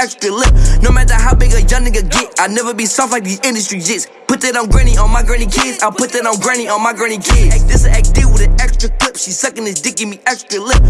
extra lip. No matter how big a young nigga get, I never be soft like these industry jits. Put that on granny on my granny kids. I put that on granny on my granny kids. This a act deal with an extra clip. She sucking this dick, give me extra lip.